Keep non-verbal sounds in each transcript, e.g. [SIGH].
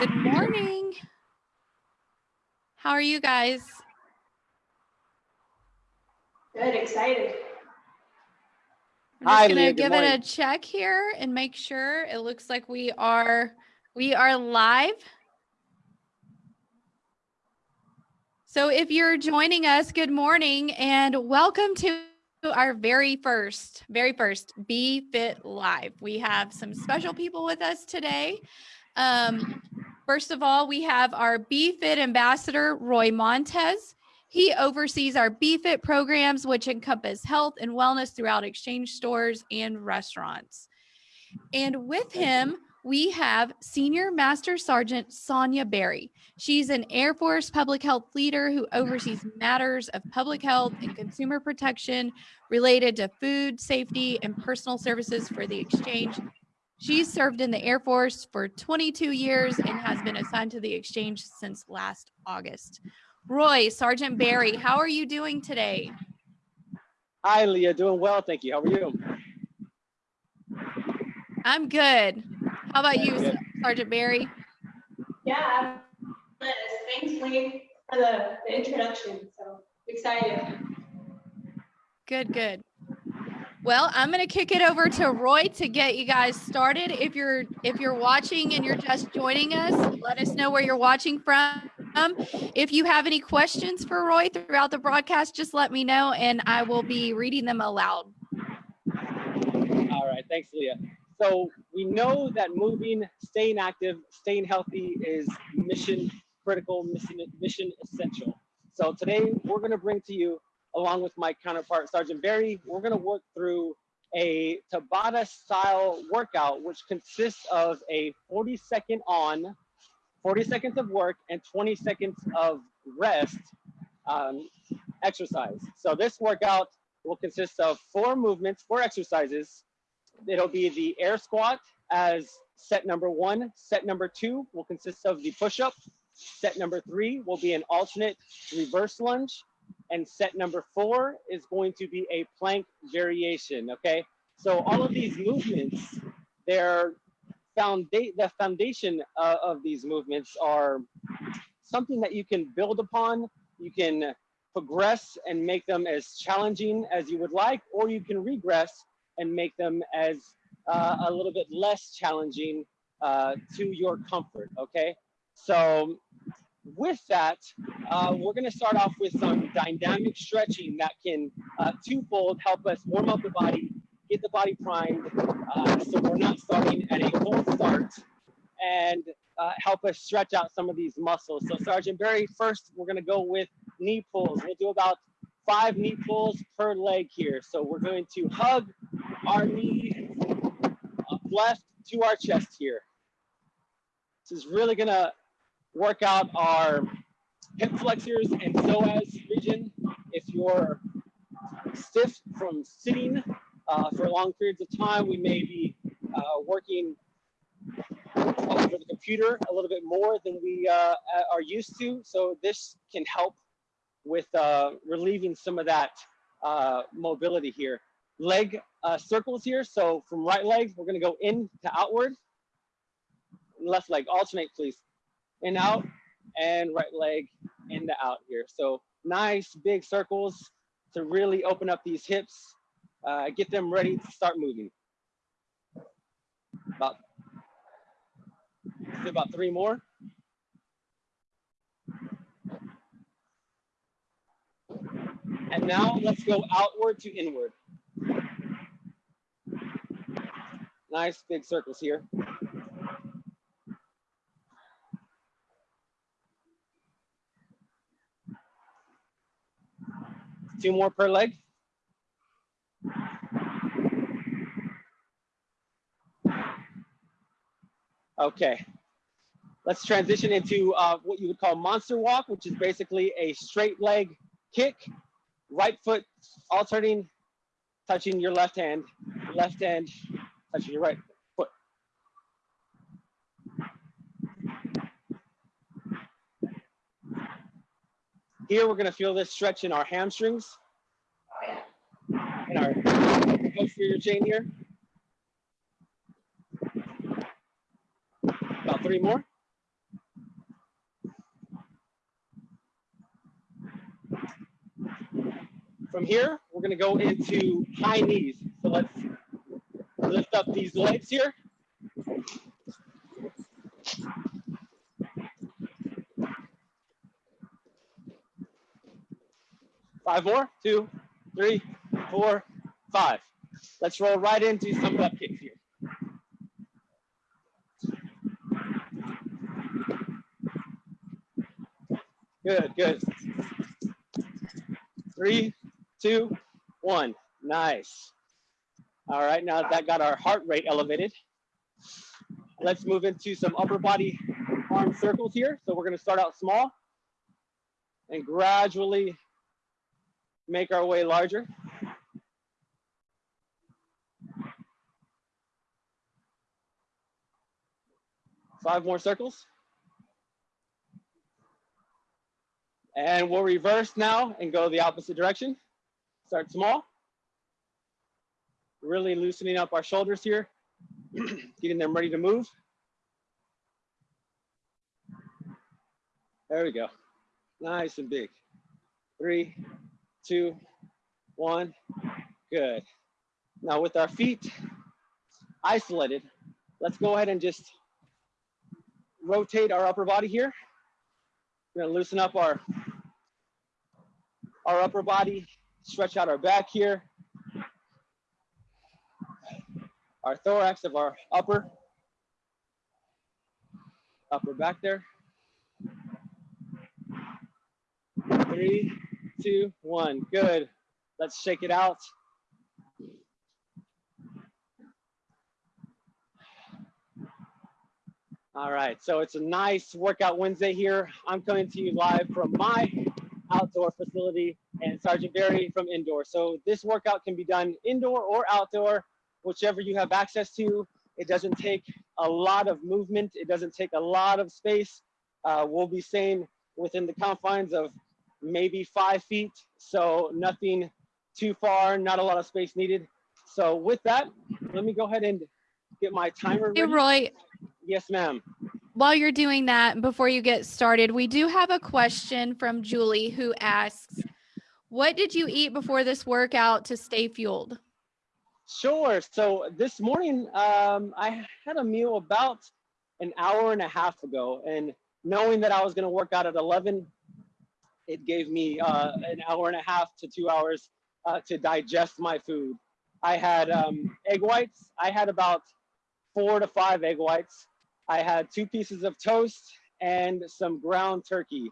Good morning. How are you guys? Good, excited. I'm Hi, just gonna Leah, good give it a check here and make sure. It looks like we are we are live. So if you're joining us, good morning and welcome to our very first, very first Be Fit Live. We have some special people with us today. Um, first of all, we have our Be Fit ambassador, Roy Montez. He oversees our BFIT programs, which encompass health and wellness throughout exchange stores and restaurants. And with him, we have Senior Master Sergeant Sonia Berry. She's an Air Force public health leader who oversees matters of public health and consumer protection related to food, safety, and personal services for the exchange. She's served in the Air Force for 22 years and has been assigned to the exchange since last August. Roy, Sergeant Barry, how are you doing today? Hi, Leah. Doing well, thank you. How are you? I'm good. How about you, Good. Sergeant Barry? Yeah, I'm Liz. Thanks, Lee, for the, the introduction. So excited. Good, good. Well, I'm going to kick it over to Roy to get you guys started. If you're if you're watching and you're just joining us, let us know where you're watching from. If you have any questions for Roy throughout the broadcast, just let me know and I will be reading them aloud. All right, thanks, Leah. So we know that moving, staying active, staying healthy is mission critical, mission, mission essential. So today we're going to bring to you, along with my counterpart, Sergeant Barry, we're going to work through a Tabata style workout, which consists of a 40 second on, 40 seconds of work, and 20 seconds of rest um, exercise. So this workout will consist of four movements, four exercises. It'll be the air squat as set number one. Set number two will consist of the push-up. Set number three will be an alternate reverse lunge. And set number four is going to be a plank variation, okay? So all of these movements, they're founda- the foundation uh, of these movements are something that you can build upon. You can progress and make them as challenging as you would like, or you can regress and make them as uh, a little bit less challenging uh, to your comfort, okay? So with that, uh, we're gonna start off with some dynamic stretching that can uh, twofold help us warm up the body, get the body primed, uh, so we're not starting at a cold start, and uh, help us stretch out some of these muscles. So Sergeant Barry, first we're gonna go with knee pulls. We'll do about five knee pulls per leg here. So we're going to hug our knee left to our chest here. This is really gonna work out our hip flexors and psoas region. If you're stiff from sitting uh, for long periods of time, we may be uh, working over the computer a little bit more than we uh, are used to. So this can help with uh, relieving some of that uh, mobility here. Leg uh, circles here. So from right leg, we're gonna go in to outward. Left leg, alternate please. In, out, and right leg in the out here. So nice big circles to really open up these hips, uh, get them ready to start moving. About, about three more. And now let's go outward to inward. Nice big circles here. Two more per leg. Okay, let's transition into uh, what you would call monster walk, which is basically a straight leg kick, right foot alternating, touching your left hand, left hand touching your right Here we're gonna feel this stretch in our hamstrings, in our posterior chain here. About three more. From here, we're gonna go into high knees. So let's lift up these legs here. Five more, two, three, four, five. Let's roll right into some butt kicks here. Good, good. Three, two, one. Nice. All right, now that got our heart rate elevated, let's move into some upper body arm circles here. So we're gonna start out small and gradually make our way larger. Five more circles. And we'll reverse now and go the opposite direction. Start small. Really loosening up our shoulders here, [CLEARS THROAT] getting them ready to move. There we go. Nice and big. Three, two, one. Good. Now with our feet isolated, let's go ahead and just rotate our upper body here. We're gonna loosen up our, our upper body, stretch out our back here. Our thorax of our upper, upper back there. Three, two, one, good. Let's shake it out. All right, so it's a nice workout Wednesday here. I'm coming to you live from my outdoor facility and Sergeant Barry from indoor. So this workout can be done indoor or outdoor, whichever you have access to. It doesn't take a lot of movement. It doesn't take a lot of space. Uh, we'll be staying within the confines of maybe five feet. So nothing too far, not a lot of space needed. So with that, let me go ahead and get my timer Hey, ready. Roy, Yes, ma'am. while you're doing that, before you get started, we do have a question from Julie who asks, what did you eat before this workout to stay fueled? Sure. So this morning, um, I had a meal about an hour and a half ago, and knowing that I was going to work out at 11, it gave me uh, an hour and a half to two hours uh, to digest my food. I had um, egg whites. I had about four to five egg whites. I had two pieces of toast and some ground turkey.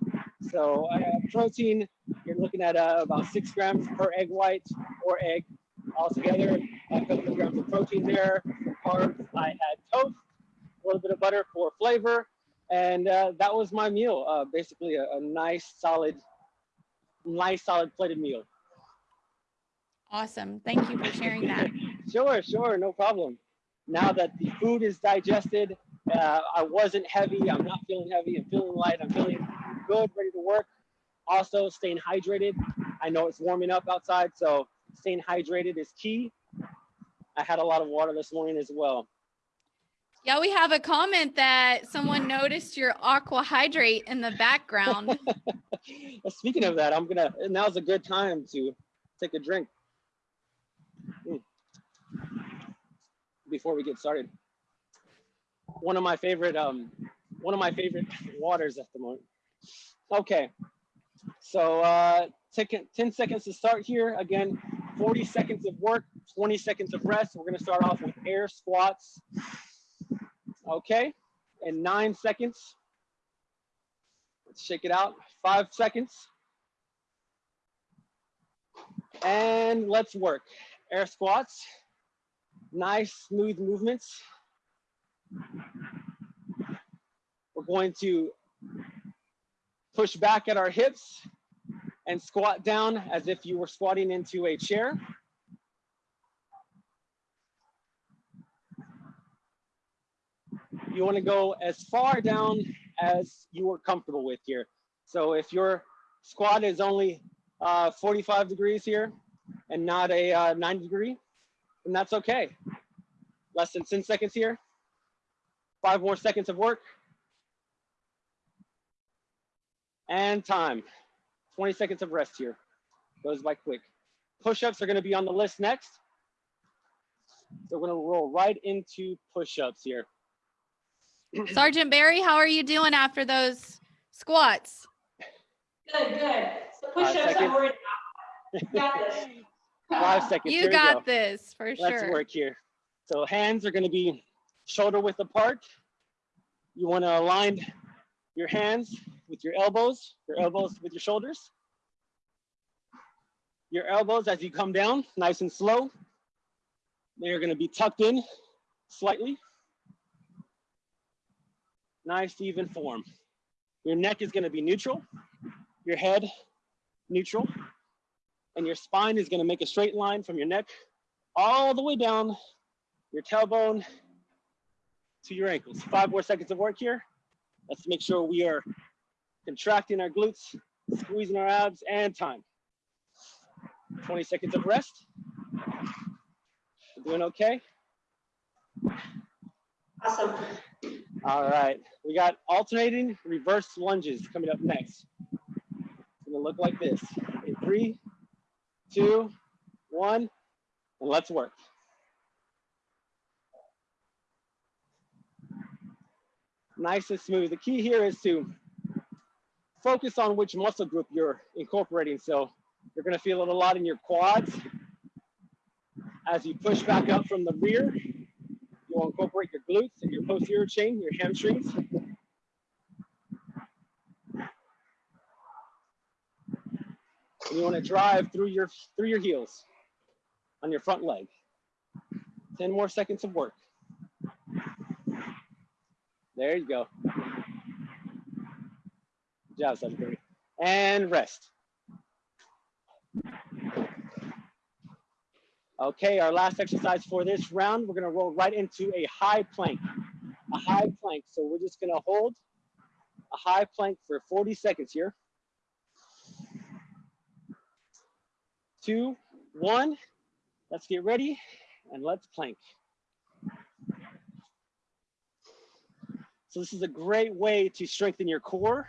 So I have protein. You're looking at uh, about six grams per egg white or egg altogether. A couple grams of protein there. For carbs, I had toast, a little bit of butter for flavor, and uh, that was my meal. Uh, basically, a, a nice, solid, nice, solid plated meal. Awesome. Thank you for sharing that. [LAUGHS] Sure, sure, no problem. Now that the food is digested, uh, I wasn't heavy. I'm not feeling heavy. I'm feeling light. I'm feeling good, ready to work. Also, staying hydrated. I know it's warming up outside, so staying hydrated is key. I had a lot of water this morning as well. Yeah, we have a comment that someone noticed your aqua hydrate in the background. [LAUGHS] Speaking of that, I'm gonna. Now's a good time to take a drink Mm. before we get started. One of my favorite, um, one of my favorite waters at the moment. Okay, so uh, take 10 seconds to start here. Again, 40 seconds of work, 20 seconds of rest. We're gonna start off with air squats. Okay, and nine seconds. Let's shake it out. Five seconds. And let's work. Air squats. Nice, smooth movements. We're going to push back at our hips and squat down as if you were squatting into a chair. You want to go as far down as you are comfortable with here. So if your squat is only uh, 45 degrees here and not a uh, 90 degree, then that's okay. Less than 10 seconds here. Five more seconds of work. And time. 20 seconds of rest here. Goes by quick. Push-ups are gonna be on the list next. So we're gonna roll right into push-ups here. Sergeant Barry, how are you doing after those squats? Good, good. So Five push-ups, seconds. I'm worried about. Got this. [LAUGHS] Five seconds, You here we got go. this for sure. Let's work here. So hands are gonna be shoulder width apart. You wanna align your hands with your elbows, your elbows with your shoulders. Your elbows as you come down, nice and slow. They're gonna be tucked in slightly. Nice even form. Your neck is gonna be neutral, your head neutral, and your spine is gonna make a straight line from your neck all the way down your tailbone to your ankles. Five more seconds of work here. Let's make sure we are contracting our glutes, squeezing our abs, and time. 20 seconds of rest. We're doing okay? Awesome. All right, we got alternating reverse lunges coming up next. It's gonna look like this. In three, two, one, and let's work. Nice and smooth. The key here is to focus on which muscle group you're incorporating. So you're gonna feel it a lot in your quads. As you push back up from the rear, You'll incorporate your glutes and your posterior chain, your hamstrings. And you want to drive through your through your heels on your front leg. 10 more seconds of work. There you go. Good job, Sergeant And rest. Okay, our last exercise for this round, we're gonna roll right into a high plank. A high plank. So we're just gonna hold a high plank for 40 seconds here. Two, one, let's get ready and let's plank. So this is a great way to strengthen your core.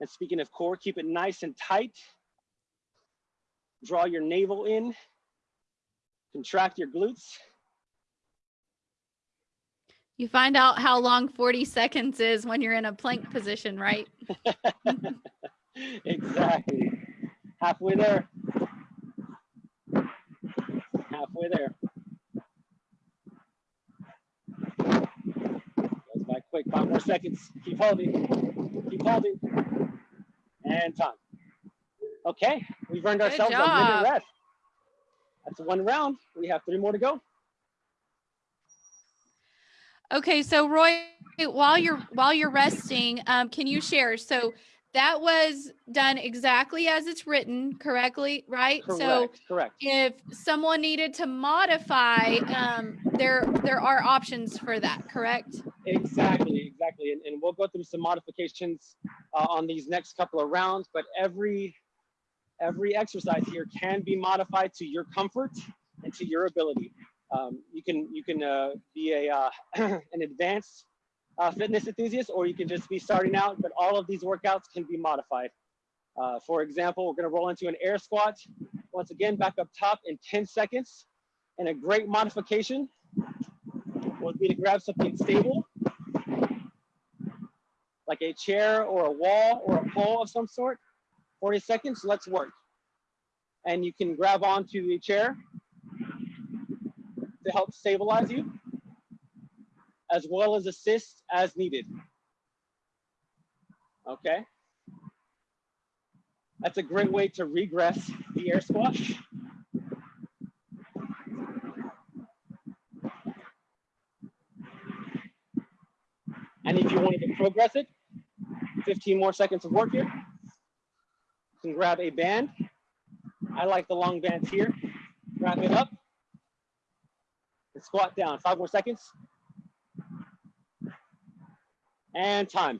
And speaking of core, keep it nice and tight. Draw your navel in contract your glutes. You find out how long 40 seconds is when you're in a plank position, right? [LAUGHS] [LAUGHS] exactly. Halfway there. Halfway there. Goes by quick. Five more seconds. Keep holding. Keep holding. And time. Okay, we've earned Good ourselves a job. minute rest. That's one round. We have three more to go. Okay, so Roy, while you're while you're resting, um, can you share? So that was done exactly as it's written, correctly, right? Correct. So correct. if someone needed to modify, um, there there are options for that, correct? Exactly, exactly. And, and we'll go through some modifications uh, on these next couple of rounds, but every every exercise here can be modified to your comfort and to your ability. Um, you can you can uh, be a uh, [CLEARS THROAT] an advanced uh, fitness enthusiast, or you can just be starting out. But all of these workouts can be modified. Uh, for example, we're going to roll into an air squat. Once again, back up top in 10 seconds. And a great modification would be to grab something stable, like a chair or a wall or a pole of some sort. 40 seconds, let's work. And you can grab onto the chair to help stabilize you, as well as assist as needed. Okay? That's a great way to regress the air squats. And if you wanted to progress it, 15 more seconds of work here. Can grab a band. I like the long bands here. Wrap it up. And squat down. Five more seconds. And time.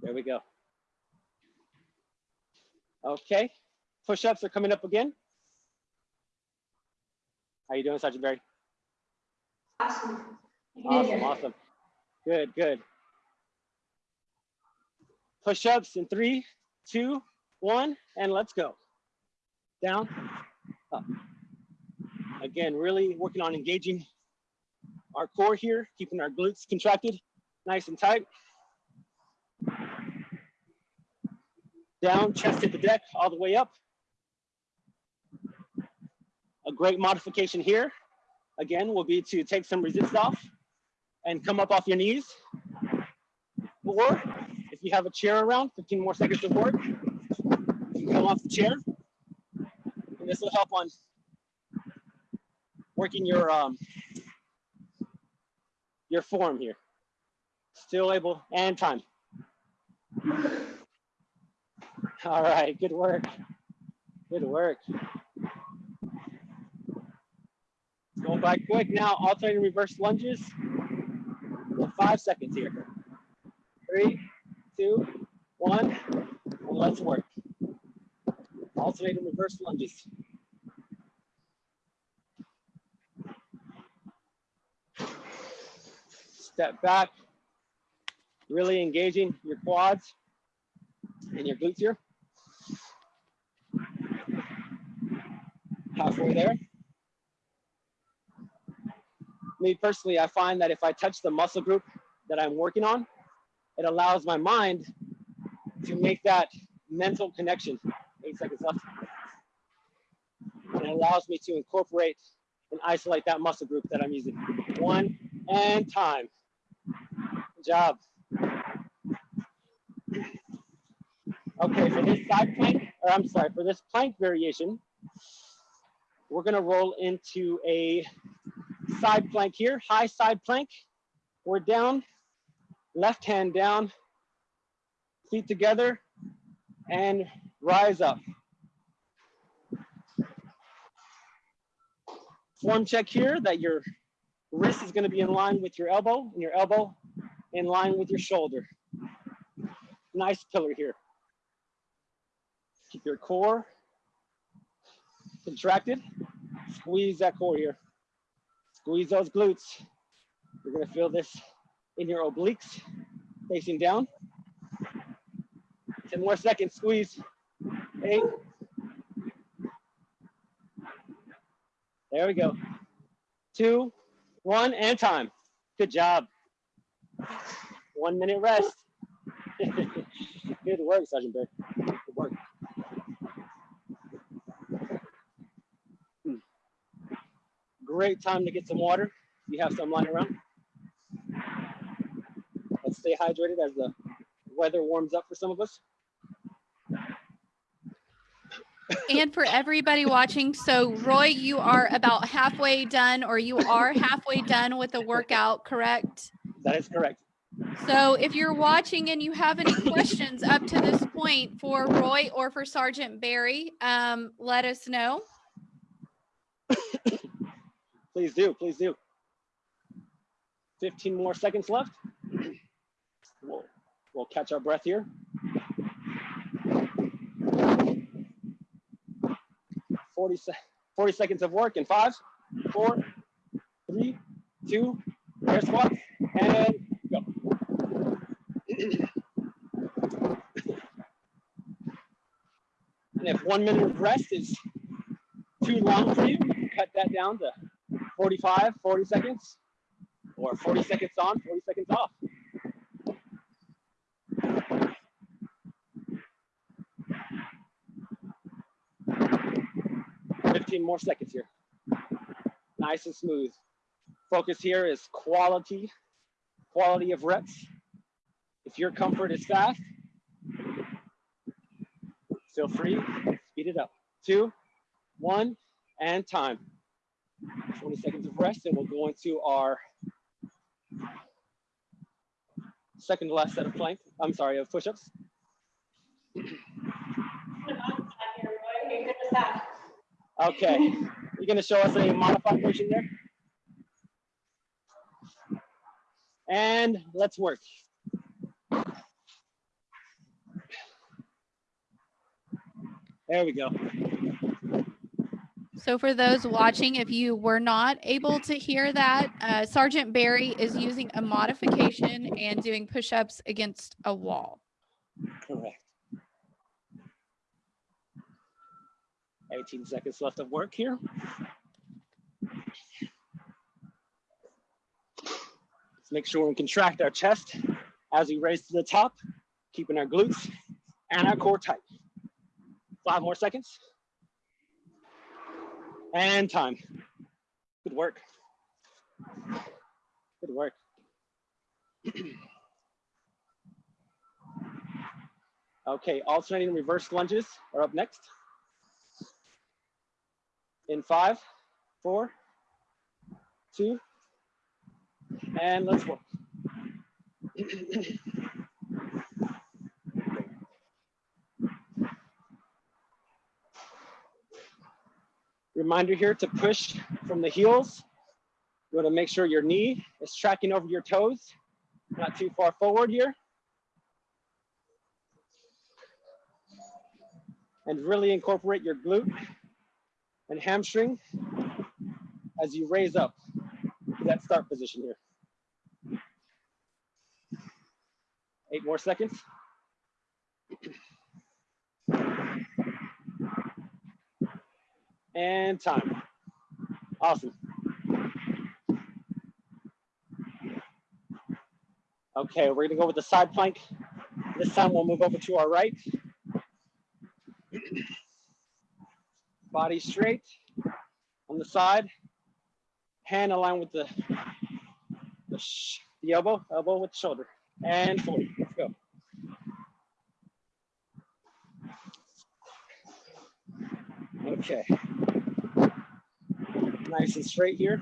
There we go. Okay. Push-ups are coming up again. How you doing, Sergeant Barry? Awesome. Awesome, good. awesome. Good, good. Push-ups in three, two, one, and let's go. down, up. Again, really working on engaging our core here, keeping our glutes contracted, nice and tight. Down, chest hit the deck, all the way up. A great modification here, again, will be to take some resist off and come up off your knees. Or you have a chair around, 15 more seconds of work, you can come off the chair. And this will help on working your um, your form here. Still able and time. All right, good work. Good work. Going by quick now, alternating reverse lunges. Five seconds here. Three, two, one, and let's work. Alternating reverse lunges. Step back, really engaging your quads and your glutes here. Halfway there. Me personally, I find that if I touch the muscle group that I'm working on, it allows my mind to make that mental connection. Eight seconds left. And it allows me to incorporate and isolate that muscle group that I'm using. One and time. Good job. Okay, for this side plank, or I'm sorry, for this plank variation, we're gonna roll into a side plank here, high side plank. We're down, left hand down, feet together, and rise up. Form check here that your wrist is gonna be in line with your elbow and your elbow in line with your shoulder. Nice pillar here. Keep your core contracted. Squeeze that core here. Squeeze those glutes. You're gonna feel this in your obliques facing down. 10 more seconds, squeeze. Eight. There we go. Two, one, and time. Good job. One minute rest. [LAUGHS] Good work, Sergeant Bear. Good work. Hmm. Great time to get some water. You have some lying around. Stay hydrated as the weather warms up for some of us. And for everybody watching, so Roy, you are about halfway done or you are halfway done with the workout, correct? That is correct. So if you're watching and you have any questions up to this point for Roy or for Sergeant Barry, um, let us know. [COUGHS] Please do, please do. 15 more seconds left. We'll, catch our breath here. 40, se 40 seconds of work in five, four, three, two, air squats, and go. and if one minute of rest is too long for you, cut that down to 45, 40 seconds, or 40 seconds on, 40 seconds off. Fifteen more seconds here. Nice and smooth. Focus here is quality, quality of reps. If your comfort is fast, feel free, speed it up. Two, one, and time. 20 seconds of rest, and we'll go into our second to last set of plank. I'm sorry, of push-ups. [CLEARS THROAT] Okay, you're gonna show us a modified version there? And let's work. There we go. So for those watching, if you were not able to hear that, uh, Sergeant Barry is using a modification and doing push-ups against a wall. Correct. 18 seconds left of work here. Let's make sure we contract our chest as we raise to the top, keeping our glutes and our core tight. Five more seconds. And time. Good work. Good work. [CLEARS THROAT] okay, alternating reverse lunges are up next. In five, four, two, and let's work. [CLEARS THROAT] Reminder here to push from the heels. You want to make sure your knee is tracking over your toes, not too far forward here. And really incorporate your glute and hamstring as you raise up to that start position here. Eight more seconds. And time. Awesome. Okay, we're gonna go with the side plank. This time we'll move over to our right. Body straight on the side. Hand aligned with the, the, the elbow, elbow with shoulder. And 40, let's go. Okay. Nice and straight here.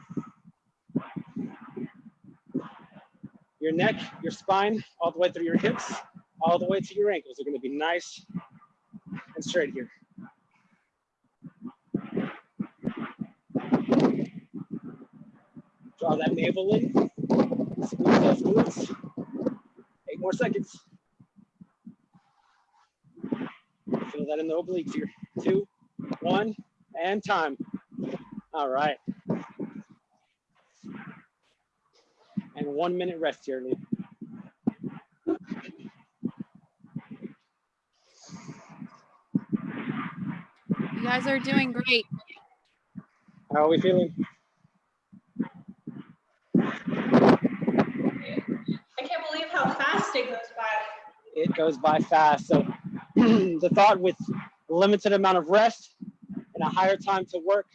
Your neck, your spine, all the way through your hips, all the way to your ankles are gonna be nice and straight here. Draw that navel in, squeeze those glutes. Eight more seconds. Feel that in the obliques here. Two, one, and time. All right. And one minute rest here, Lee. You guys are doing great. How are we feeling? I can't believe how fast it goes by. It goes by fast. So [CLEARS THROAT] the thought with limited amount of rest and a higher time to work,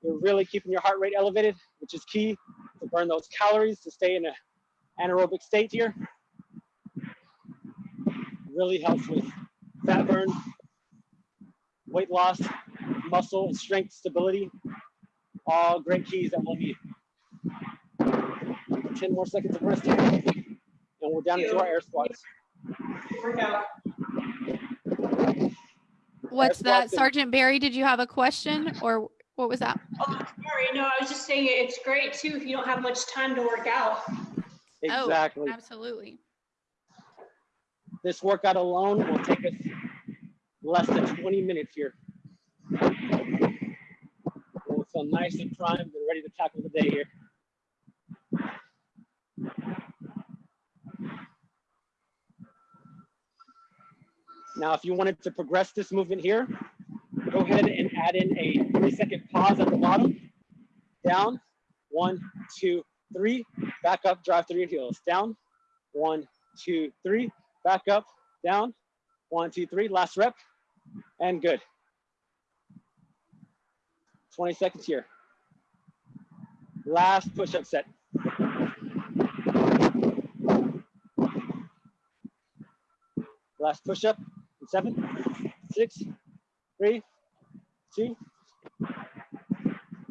you're really keeping your heart rate elevated, which is key to burn those calories to stay in an anaerobic state here. Really helps with fat burn, weight loss, muscle and strength stability. All great keys that we'll need. 10 more seconds of rest here. And we're down into our air squats. Workout. What's That's that, awesome. Sergeant Barry? Did you have a question or what was that? Oh, sorry. No, I was just saying it's great too if you don't have much time to work out. Oh, exactly. Oh, absolutely. This workout alone will take us less than 20 minutes here. We'll feel nice and primed and ready to tackle the day here. Now, if you wanted to progress this movement here, go ahead and add in a three second pause at the bottom. Down, one, two, three, back up, drive through your heels. Down, one, two, three, back up, down, one, two, three, last rep, and good. 20 seconds here. Last push-up set. Last push-up, seven, six, three, two,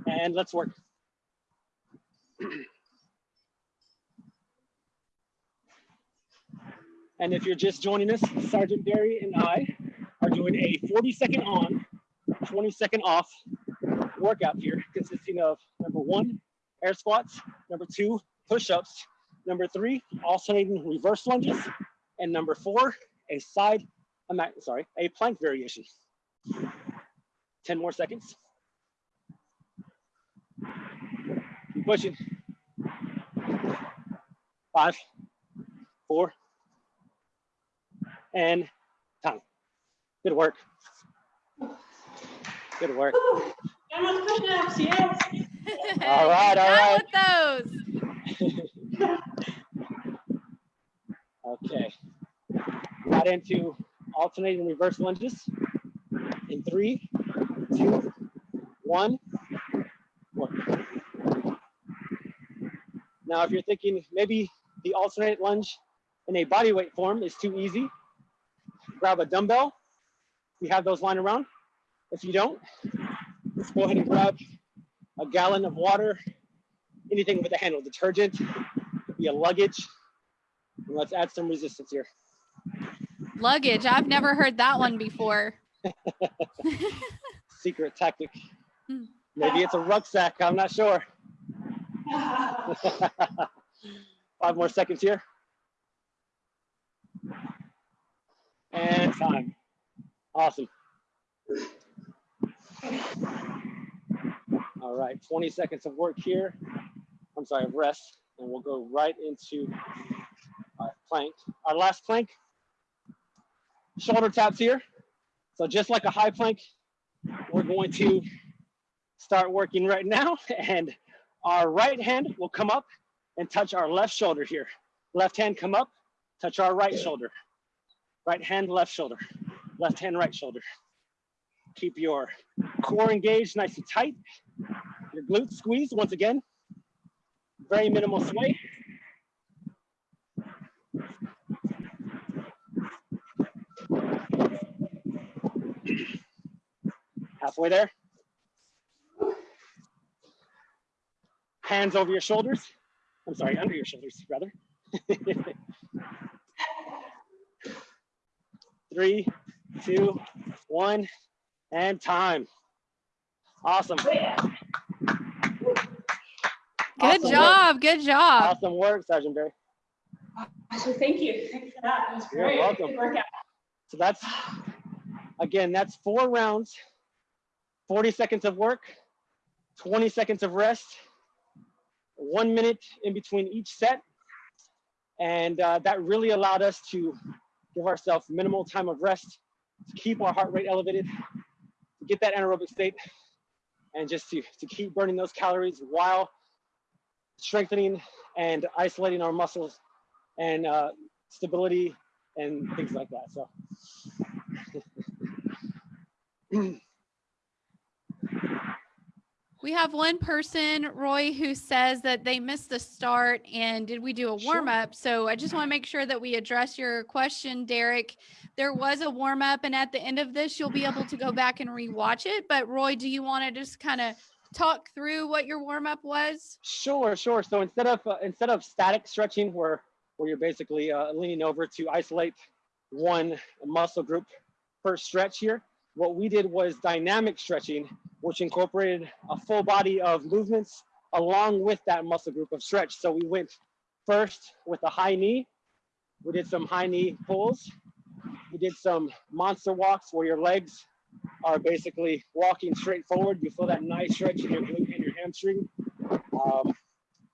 and let's work. [CLEARS THROAT] And if you're just joining us, Sergeant Barry and I are doing a 40 second on, 20 second off workout here, consisting of number one, air squats, number two, push-ups, number three, alternating reverse lunges, and number four, a side, I'm sorry, a plank variation. 10 more seconds. Keep pushing. Five, four, and time. Good work. Good work. Woo, Got those push-ups, yes. All right, You're all done right. With those. [LAUGHS] Okay. Got into alternating reverse lunges in three, two, one. Now, if you're thinking maybe the alternate lunge in a body weight form is too easy, grab a dumbbell. We have those lying around. If you don't, let's go ahead and grab a gallon of water, anything with a handle, detergent, be a luggage, and let's add some resistance here. Luggage. I've never heard that one before. [LAUGHS] Secret tactic. Hmm. Maybe it's a rucksack. I'm not sure. [LAUGHS] Five more seconds here. And time. Awesome. All right, 20 seconds of work here. I'm sorry, of rest, and we'll go right into our plank. Our last plank, shoulder taps here. So just like a high plank, we're going to start working right now [LAUGHS] and our right hand will come up and touch our left shoulder here. Left hand come up, touch our right shoulder. Right hand, left shoulder. Left hand, right shoulder. Keep your core engaged nice and tight. Your glutes squeezed once again. Very minimal sway. Halfway there. Hands over your shoulders. I'm sorry, under your shoulders, rather. [LAUGHS] Three, two, one, and time. Awesome. Good Awesome work. job. Good job. Awesome work, Sergeant Barry. So thank you. Thanks for that. That was You're great. welcome. Good workout. So that's, again, that's four rounds, 40 seconds of work, 20 seconds of rest, one minute in between each set. And uh, that really allowed us to give ourselves minimal time of rest, to keep our heart rate elevated, to get that anaerobic state, and just to, to keep burning those calories while strengthening and isolating our muscles and uh, stability and things like that. So [LAUGHS] [CLEARS THROAT] We have one person, Roy, who says that they missed the start and did we do a warm up? So I just want to make sure that we address your question, Derek. There was a warm up, and at the end of this, you'll be able to go back and rewatch it. But Roy, do you want to just kind of talk through what your warm up was? Sure, sure. So instead of uh, instead of static stretching, where where you're basically uh, leaning over to isolate one muscle group per stretch here, what we did was dynamic stretching, which incorporated a full body of movements along with that muscle group of stretch. So we went first with a high knee. We did some high knee pulls. We did some monster walks where your legs are basically walking straight forward. You feel that nice stretch in your glute and your hamstring. Um,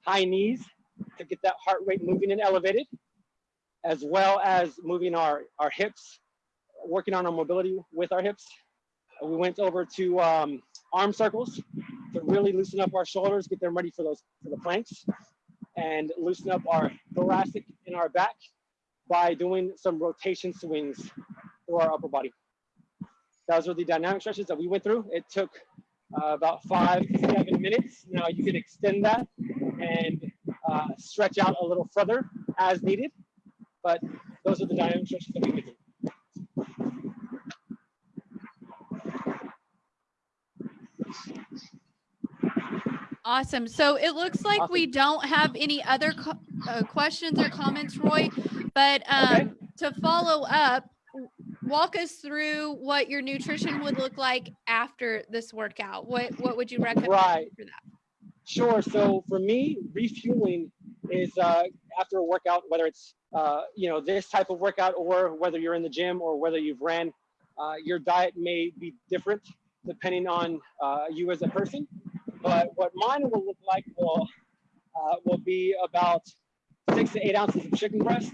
high knees to get that heart rate moving and elevated, as well as moving our, our hips, working on our mobility with our hips. We went over to um, arm circles to really loosen up our shoulders, get them ready for those for the planks, and loosen up our thoracic and our back by doing some rotation swings through our upper body. Those were the dynamic stretches that we went through. It took uh, about five to seven minutes. Now you can extend that and uh, stretch out a little further as needed, but those are the dynamic stretches that we went through. Awesome. So it looks like we don't have any other uh, questions or comments, Roy. But um, Okay. to follow up, walk us through what your nutrition would look like after this workout. What what would you recommend Right. for that? Sure. So for me, refueling is uh, after a workout, whether it's uh, you know this type of workout or whether you're in the gym or whether you've ran. Uh, your diet may be different depending on uh, you as a person, but what mine will look like will uh, will be about six to eight ounces of chicken breast.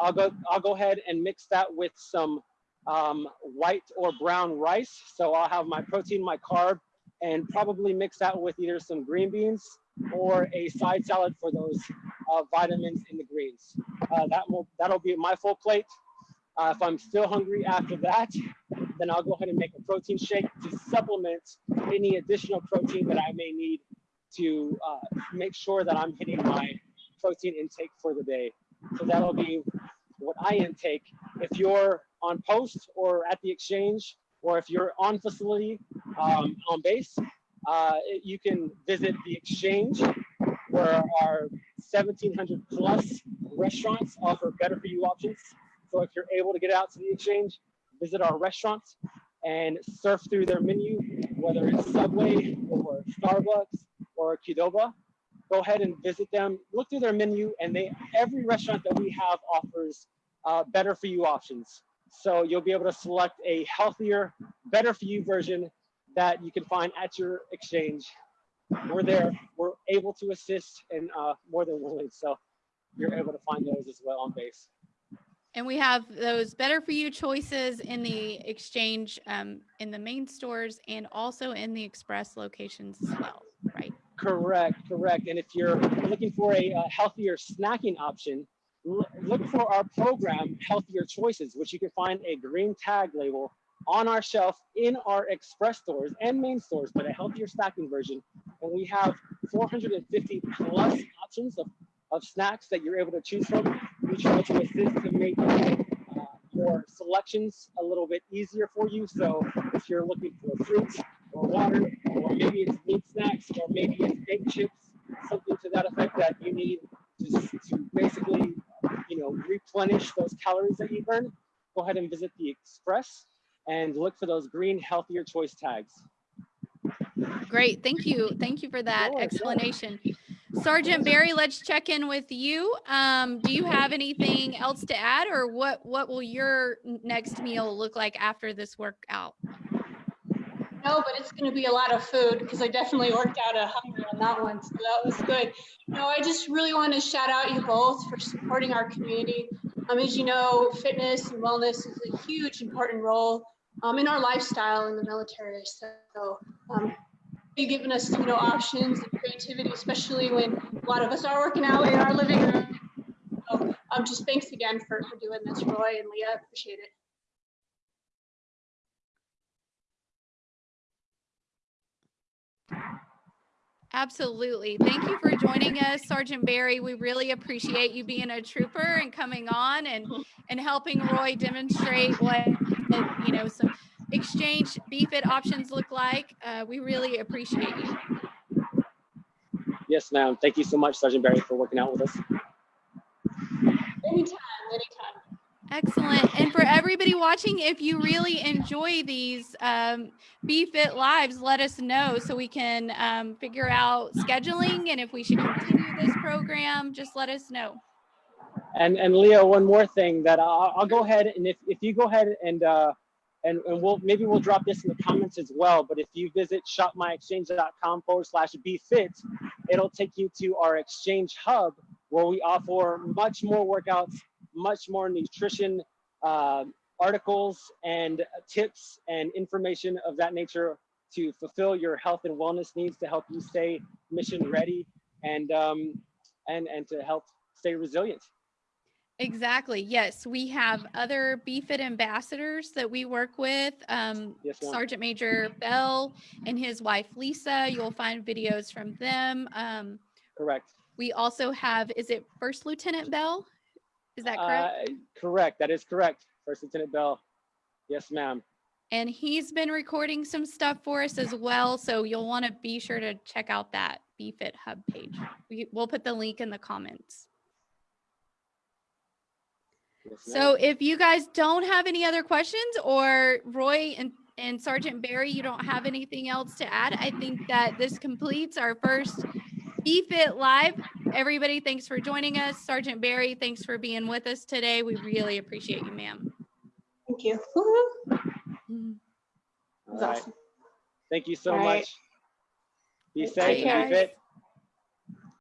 I'll go I'll go ahead and mix that with some um, white or brown rice. So I'll have my protein, my carb, and probably mix that with either some green beans or a side salad for those uh, vitamins in the greens. Uh, that will that'll be my full plate. Uh, if I'm still hungry after that, then I'll go ahead and make a protein shake to supplement any additional protein that I may need to uh, make sure that I'm hitting my protein intake for the day. So that'll be what I intake. If you're on post or at the exchange, or if you're on facility um, on base, uh, you can visit the exchange where our 1700 plus restaurants offer better for you options. So if you're able to get out to the exchange, visit our restaurants and surf through their menu, whether it's Subway or Starbucks or Qdoba. Go ahead and visit them, look through their menu, and they every restaurant that we have offers uh, better for you options. So you'll be able to select a healthier, better for you version that you can find at your exchange. We're there, we're able to assist and uh, more than willing. So you're able to find those as well on base. And we have those better for you choices in the exchange, um, in the main stores and also in the express locations as well, right? Correct, correct. And if you're looking for a, uh healthier snacking option, look for our program, Healthier Choices, which you can find a green tag label on our shelf in our express stores and main stores, but a healthier snacking version. And we have 450 plus options of, of snacks that you're able to choose from. To assist to make uh, your selections a little bit easier for you. So if you're looking for fruits or water, or maybe it's meat snacks, or maybe it's egg chips, something to that effect that you need to, to basically, you know, replenish those calories that you burn, go ahead and visit the Express and look for those green healthier choice tags. Great, thank you. Thank you for that Sure, sure. Sergeant Barry, let's check in with you. Um, do you have anything else to add or what, what will your next meal look like after this workout? No, but it's going to be a lot of food because I definitely worked out a hunger on that one. So that was good. No, I just really want to shout out you both for supporting our community. Um, as you know, fitness and wellness is a huge important role um, in our lifestyle in the military. So um, you've given us, you know, options and creativity, especially when a lot of us are working out in our living room. So um, just thanks again for, for doing this, Roy and Leah. Appreciate it. Absolutely. Thank you for joining us, Sergeant Barry. We really appreciate you being a trooper and coming on and, and helping Roy demonstrate what, you know, some exchange BFIT options look like. Uh, we really appreciate you. Yes, ma'am. Thank you so much, Sergeant Barry, for working out with us. Anytime, anytime. Excellent. And for everybody watching, if you really enjoy these um, BFit lives, let us know so we can um, figure out scheduling and if we should continue this program, just let us know. And and Leah, one more thing that I'll, I'll go ahead and if, if you go ahead and uh, and and we'll maybe we'll drop this in the comments as well. But if you visit shopmyexchange.com forward slash bfit, it'll take you to our exchange hub where we offer much more workouts, much more nutrition uh, articles and tips and information of that nature to fulfill your health and wellness needs to help you stay mission ready and um, and and to help stay resilient. Exactly. Yes, we have other BFIT ambassadors that we work with. Um, Yes. Sergeant Major Bell and his wife Lisa. You'll find videos from them. Um, Correct. we also have, is it First Lieutenant Bell? Is that correct? Uh, correct. That is correct. First Lieutenant Bell. Yes, ma'am. And he's been recording some stuff for us as well. So you'll want to be sure to check out that BFIT Hub page. We, we'll put the link in the comments. Yes, ma'am. So if you guys don't have any other questions or Roy and, and Sergeant Barry, you don't have anything else to add, I think that this completes our first BFIT Live. Everybody, thanks for joining us. Sergeant Barry, thanks for being with us today. We really appreciate you, ma'am. Thank you. Woo-hoo. All That's right. awesome. Thank you so All right. much. Be Take safe and care. be fit.